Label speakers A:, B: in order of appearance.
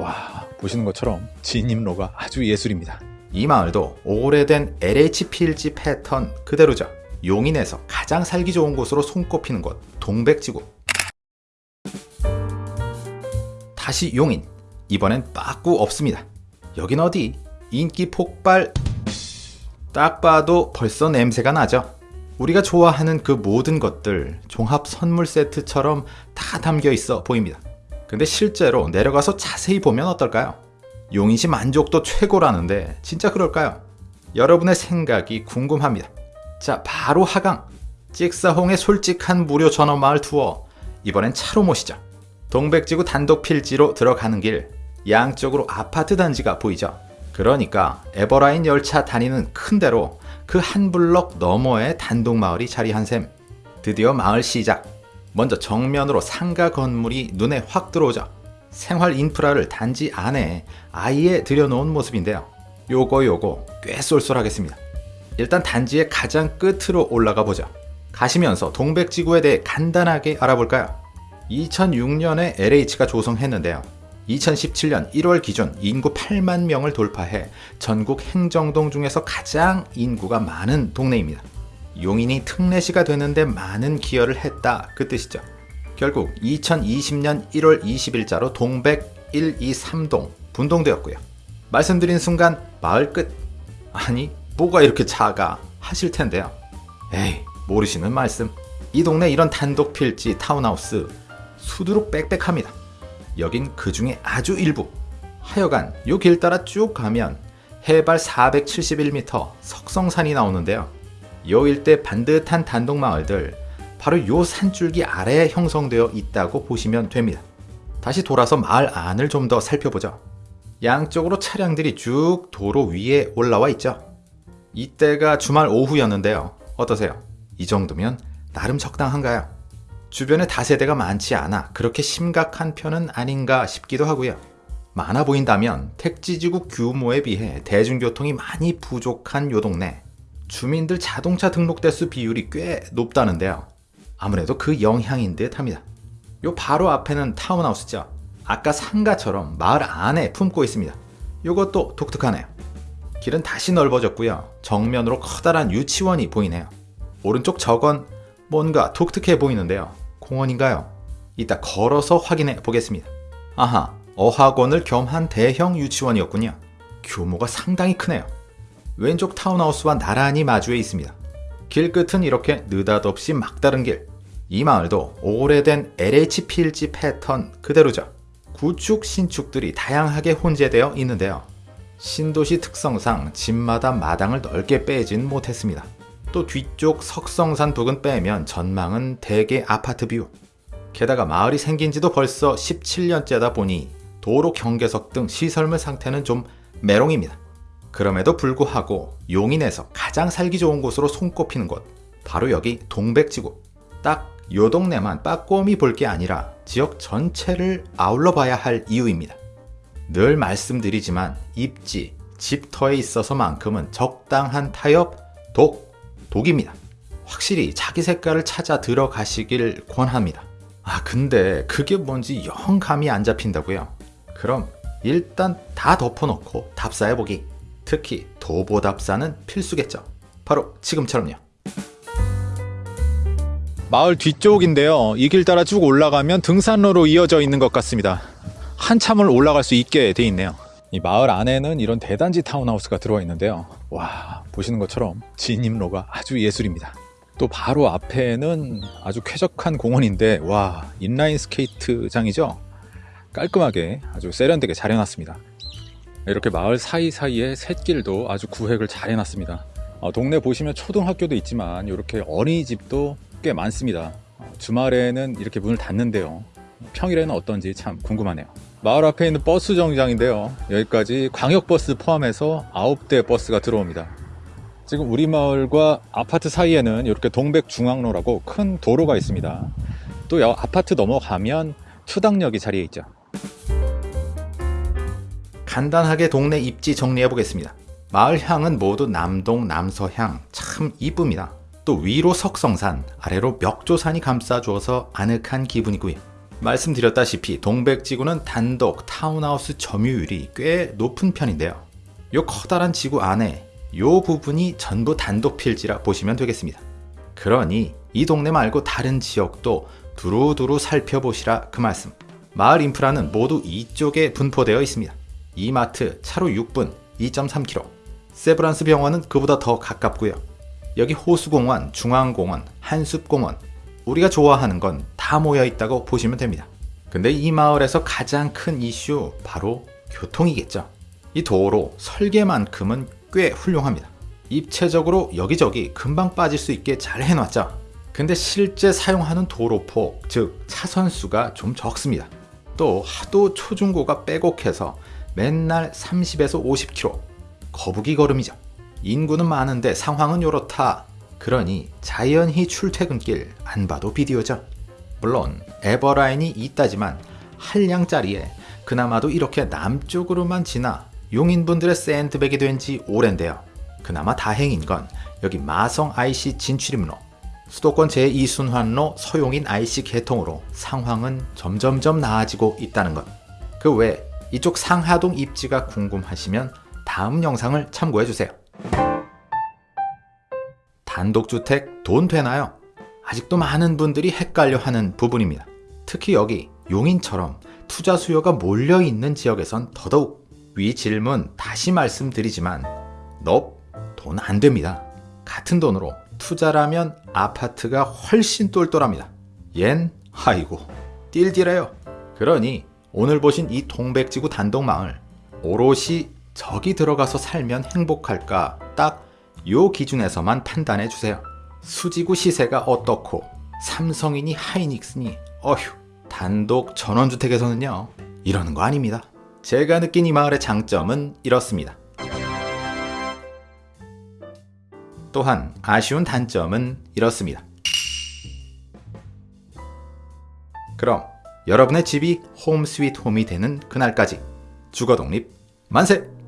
A: 와 보시는 것처럼 진입로가 아주 예술입니다.
B: 이 마을도 오래된 LH 필지 패턴 그대로죠. 용인에서 가장 살기 좋은 곳으로 손꼽히는 곳 동백지구. 다시 용인. 이번엔 빠꾸 없습니다. 여긴 어디? 인기 폭발. 딱 봐도 벌써 냄새가 나죠. 우리가 좋아하는 그 모든 것들 종합 선물 세트처럼 다 담겨 있어 보입니다. 근데 실제로 내려가서 자세히 보면 어떨까요? 용인시 만족도 최고라는데 진짜 그럴까요? 여러분의 생각이 궁금합니다. 자, 바로 하강. 찍사홍의 솔직한 무료 전원마을 투어. 이번엔 차로 모시죠. 동백지구 단독 필지로 들어가는 길. 양쪽으로 아파트 단지가 보이죠. 그러니까 에버라인 열차 다니는 큰 대로 그 한 블럭 너머에 단독 마을이 자리한 셈. 드디어 마을 시작. 먼저 정면으로 상가 건물이 눈에 확 들어오죠. 생활 인프라를 단지 안에 아예 들여놓은 모습인데요. 요거 요거 꽤 쏠쏠하겠습니다. 일단 단지의 가장 끝으로 올라가 보죠. 가시면서 동백지구에 대해 간단하게 알아볼까요? 2006년에 LH가 조성했는데요. 2017년 1월 기준 인구 8만 명을 돌파해 전국 행정동 중에서 가장 인구가 많은 동네입니다. 용인이 특례시가 되는데 많은 기여를 했다 그 뜻이죠. 결국 2020년 1월 20일자로 동백 123동 분동되었고요. 말씀드린 순간 마을 끝 아니 뭐가 이렇게 작아 하실 텐데요. 에이 모르시는 말씀 이 동네 이런 단독 필지 타운하우스 수두룩 빽빽합니다. 여긴 그 중에 아주 일부 하여간 요 길 따라 쭉 가면 해발 471m 석성산이 나오는데요. 요 일대 반듯한 단독 마을들 바로 요 산줄기 아래에 형성되어 있다고 보시면 됩니다. 다시 돌아서 마을 안을 좀 더 살펴보죠. 양쪽으로 차량들이 쭉 도로 위에 올라와 있죠. 이때가 주말 오후였는데요. 어떠세요? 이 정도면 나름 적당한가요? 주변에 다세대가 많지 않아 그렇게 심각한 편은 아닌가 싶기도 하고요. 많아 보인다면 택지지구 규모에 비해 대중교통이 많이 부족한 요 동네 주민들 자동차 등록 대수 비율이 꽤 높다는데요. 아무래도 그 영향인 듯 합니다. 요 바로 앞에는 타운하우스죠. 아까 상가처럼 마을 안에 품고 있습니다. 요것도 독특하네요. 길은 다시 넓어졌고요. 정면으로 커다란 유치원이 보이네요. 오른쪽 저건 뭔가 독특해 보이는데요. 공원인가요? 이따 걸어서 확인해 보겠습니다. 아하, 어학원을 겸한 대형 유치원이었군요. 규모가 상당히 크네요. 왼쪽 타운하우스와 나란히 마주해 있습니다. 길 끝은 이렇게 느닷없이 막다른 길. 이 마을도 오래된 LH 필지 패턴 그대로죠. 구축, 신축들이 다양하게 혼재되어 있는데요. 신도시 특성상 집마다 마당을 넓게 빼진 못했습니다. 또 뒤쪽 석성산 부근 빼면 전망은 대개 아파트 view. 게다가 마을이 생긴 지도 벌써 17년째다 보니 도로 경계석 등 시설물 상태는 좀 메롱입니다. 그럼에도 불구하고 용인에서 가장 살기 좋은 곳으로 손꼽히는 곳 바로 여기 동백지구 딱 요 동네만 빠꼼히 볼 게 아니라 지역 전체를 아울러 봐야 할 이유입니다. 늘 말씀드리지만 입지, 집터에 있어서만큼은 적당한 타협, 독, 독입니다. 확실히 자기 색깔을 찾아 들어가시길 권합니다. 아 근데 그게 뭔지 영 감이 안 잡힌다고요? 그럼 일단 다 덮어놓고 답사해보기 특히 도보 답사는 필수겠죠. 바로 지금처럼요.
A: 마을 뒤쪽인데요. 이 길 따라 쭉 올라가면 등산로로 이어져 있는 것 같습니다. 한참을 올라갈 수 있게 돼 있네요. 이 마을 안에는 이런 대단지 타운하우스가 들어와 있는데요. 와 보시는 것처럼 진입로가 아주 예술입니다. 또 바로 앞에는 아주 쾌적한 공원인데 와 인라인 스케이트장이죠. 깔끔하게 아주 세련되게 잘 해놨습니다. 이렇게 마을 사이사이에 샛길도 아주 구획을 잘 해놨습니다. 어, 동네 보시면 초등학교도 있지만 이렇게 어린이집도 꽤 많습니다. 어, 주말에는 이렇게 문을 닫는데요. 평일에는 어떤지 참 궁금하네요. 마을 앞에 있는 버스 정류장인데요. 여기까지 광역버스 포함해서 9대 버스가 들어옵니다. 지금 우리 마을과 아파트 사이에는 이렇게 동백중앙로라고 큰 도로가 있습니다. 또 아파트 넘어가면 투닥역이 자리에 있죠.
B: 간단하게 동네 입지 정리해 보겠습니다. 마을 향은 모두 남동, 남서향 참 이쁩니다. 또 위로 석성산, 아래로 멱조산이 감싸주어서 아늑한 기분이고요. 말씀드렸다시피 동백지구는 단독 타운하우스 점유율이 꽤 높은 편인데요. 요 커다란 지구 안에 요 부분이 전부 단독 필지라 보시면 되겠습니다. 그러니 이 동네 말고 다른 지역도 두루두루 살펴보시라 그 말씀. 마을 인프라는 모두 이쪽에 분포되어 있습니다. 이마트 차로 6분 2.3km. 세브란스 병원은 그보다 더 가깝고요. 여기 호수공원, 중앙공원, 한숲공원. 우리가 좋아하는 건 다 모여 있다고 보시면 됩니다. 근데 이 마을에서 가장 큰 이슈 바로 교통이겠죠. 이 도로 설계만큼은 꽤 훌륭합니다. 입체적으로 여기저기 금방 빠질 수 있게 잘 해놨죠. 근데 실제 사용하는 도로폭, 즉 차선수가 좀 적습니다. 또 하도 초중고가 빼곡해서 맨날 30에서 50km 거북이 걸음이죠. 인구는 많은데 상황은 요렇다. 그러니 자연히 출퇴근길 안 봐도 비디오죠. 물론 에버라인이 있다지만 한량짜리에 그나마도 이렇게 남쪽으로만 지나 용인분들의 샌드백이 된 지 오랜데요. 그나마 다행인 건 여기 마성 IC 진출입로 수도권 제2순환로 서용인 IC 개통으로 상황은 점점점 나아지고 있다는 것. 그 외 이쪽 상하동 입지가 궁금하시면 다음 영상을 참고해 주세요. 단독주택 돈 되나요? 아직도 많은 분들이 헷갈려 하는 부분입니다. 특히 여기 용인처럼 투자 수요가 몰려 있는 지역에선 더더욱 위 질문 다시 말씀드리지만 너돈안 됩니다. 같은 돈으로 투자라면 아파트가 훨씬 똘똘합니다. 얜 아이고 띨띨해요. 그러니 오늘 보신 이 동백지구 단독마을 오롯이 저기 들어가서 살면 행복할까 딱 요 기준에서만 판단해 주세요. 수지구 시세가 어떻고 삼성이니 하이닉스니 어휴 단독 전원주택에서는요 이러는 거 아닙니다. 제가 느낀 이 마을의 장점은 이렇습니다. 또한 아쉬운 단점은 이렇습니다. 그럼 여러분의 집이 홈 스윗 홈이 되는 그날까지 주거 독립 만세!